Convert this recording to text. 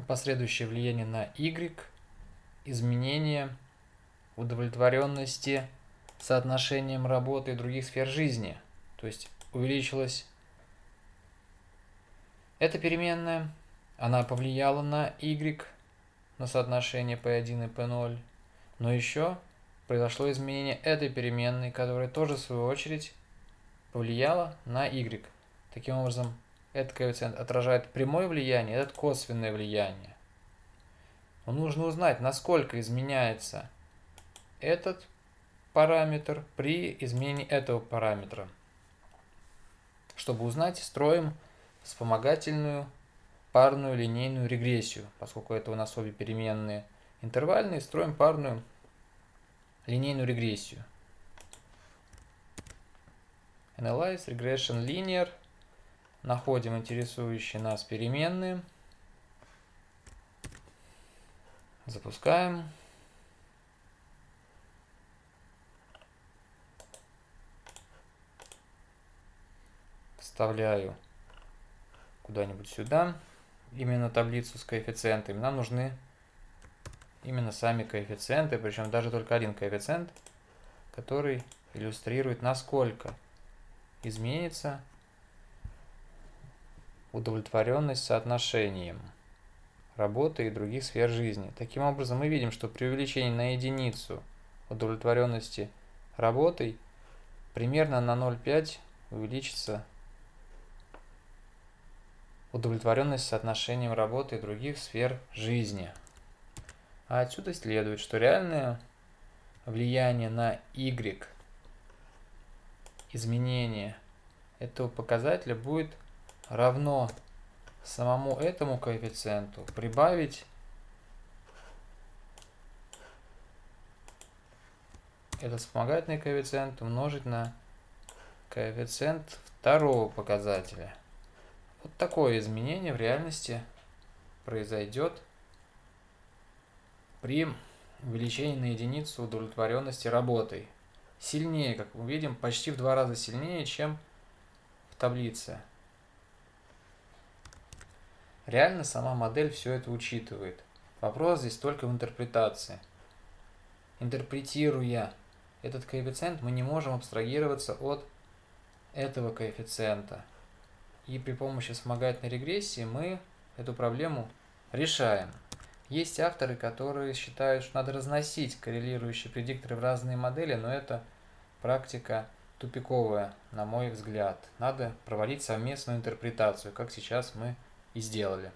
последующее влияние на Y, изменение удовлетворенности соотношением работы и других сфер жизни. То есть увеличилась эта переменная, она повлияла на Y, на соотношение P1 и P0, но еще произошло изменение этой переменной, которая тоже в свою очередь повлияла на y. Таким образом, этот коэффициент отражает прямое влияние, этот косвенное влияние. Но нужно узнать, насколько изменяется этот параметр при изменении этого параметра. Чтобы узнать, строим вспомогательную парную линейную регрессию, поскольку это у нас обе переменные интервальные, строим парную линейную регрессию. Analyze Regression Linear. Находим интересующие нас переменные. Запускаем. Вставляю куда-нибудь сюда именно таблицу с коэффициентами. Нам нужны именно сами коэффициенты, причем даже только один коэффициент, который иллюстрирует, насколько изменится удовлетворенность соотношением работы и других сфер жизни. Таким образом, мы видим, что при увеличении на единицу удовлетворенности работой примерно на 0,5 увеличится удовлетворенность соотношением работы и других сфер жизни. А отсюда следует, что реальное влияние на y изменение этого показателя будет равно самому этому коэффициенту прибавить этот вспомогательный коэффициент умножить на коэффициент второго показателя. Вот такое изменение в реальности произойдет при увеличении на единицу удовлетворенности работой. Сильнее, как мы видим, почти в два раза сильнее, чем в таблице. Реально сама модель все это учитывает. Вопрос здесь только в интерпретации. Интерпретируя этот коэффициент, мы не можем абстрагироваться от этого коэффициента. И при помощи вспомогательной регрессии мы эту проблему решаем. Есть авторы, которые считают, что надо разносить коррелирующие предикторы в разные модели, но это практика тупиковая, на мой взгляд. Надо проводить совместную интерпретацию, как сейчас мы и сделали.